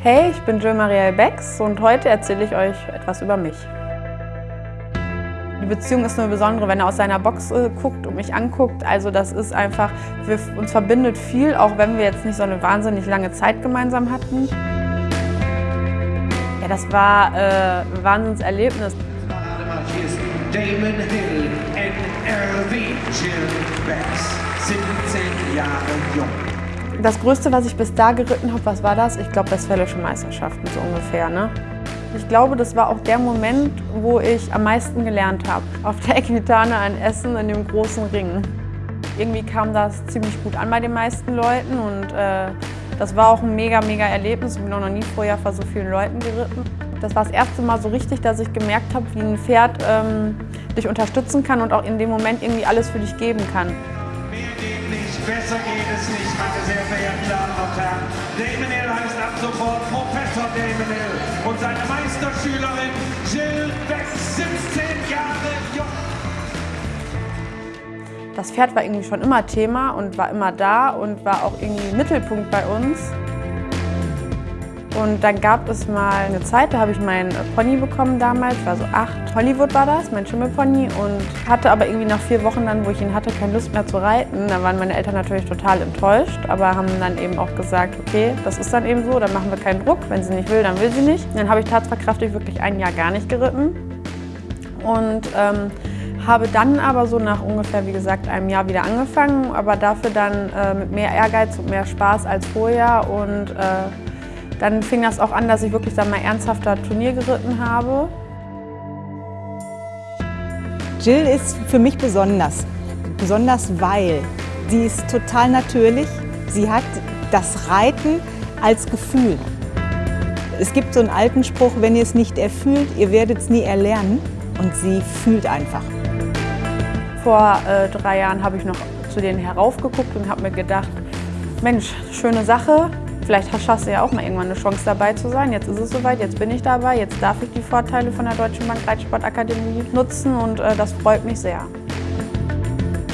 Hey, ich bin Jill Marielle Becks und heute erzähle ich euch etwas über mich. Die Beziehung ist nur besondere, wenn er aus seiner Box äh, guckt und mich anguckt. Also das ist einfach, wir, uns verbindet viel, auch wenn wir jetzt nicht so eine wahnsinnig lange Zeit gemeinsam hatten. Ja, das war äh, ein Wahnsinnserlebnis. Hier ist Damon Hill, NRV, Jill Becks, 17 Jahre jung. Das Größte, was ich bis da geritten habe, was war das? Ich glaube, Westfälische Meisterschaften, so ungefähr. Ne? Ich glaube, das war auch der Moment, wo ich am meisten gelernt habe. Auf der Equitane ein Essen in dem großen Ring. Irgendwie kam das ziemlich gut an bei den meisten Leuten und äh, das war auch ein mega, mega Erlebnis. Ich bin auch noch nie vorher vor so vielen Leuten geritten. Das war das erste Mal so richtig, dass ich gemerkt habe, wie ein Pferd ähm, dich unterstützen kann und auch in dem Moment irgendwie alles für dich geben kann. Mehr geht nicht, besser geht es nicht, Herren. Damon Hill heißt ab sofort Professor Damon Hill und seine Meisterschülerin Jill Becks, 17 Jahre jung. Das Pferd war irgendwie schon immer Thema und war immer da und war auch irgendwie Mittelpunkt bei uns. Und dann gab es mal eine Zeit, da habe ich meinen Pony bekommen damals, war so acht. Hollywood war das, mein Schimmelpony und hatte aber irgendwie nach vier Wochen dann, wo ich ihn hatte, keine Lust mehr zu reiten. Da waren meine Eltern natürlich total enttäuscht, aber haben dann eben auch gesagt, okay, das ist dann eben so, dann machen wir keinen Druck. Wenn sie nicht will, dann will sie nicht. Dann habe ich tatsverkraftig wirklich ein Jahr gar nicht geritten und ähm, habe dann aber so nach ungefähr, wie gesagt, einem Jahr wieder angefangen, aber dafür dann äh, mit mehr Ehrgeiz und mehr Spaß als vorher und äh, dann fing das auch an, dass ich wirklich dann mal ernsthafter Turnier geritten habe. Jill ist für mich besonders. Besonders weil sie ist total natürlich. Sie hat das Reiten als Gefühl. Es gibt so einen alten Spruch, wenn ihr es nicht erfühlt, ihr werdet es nie erlernen. Und sie fühlt einfach. Vor äh, drei Jahren habe ich noch zu denen heraufgeguckt und habe mir gedacht, Mensch, schöne Sache, Vielleicht hast du ja auch mal irgendwann eine Chance dabei zu sein. Jetzt ist es soweit, jetzt bin ich dabei, jetzt darf ich die Vorteile von der Deutschen Bank Reitsportakademie nutzen und äh, das freut mich sehr.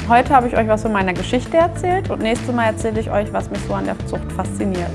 Heute habe ich euch was von meiner Geschichte erzählt und nächstes Mal erzähle ich euch, was mich so an der Zucht fasziniert.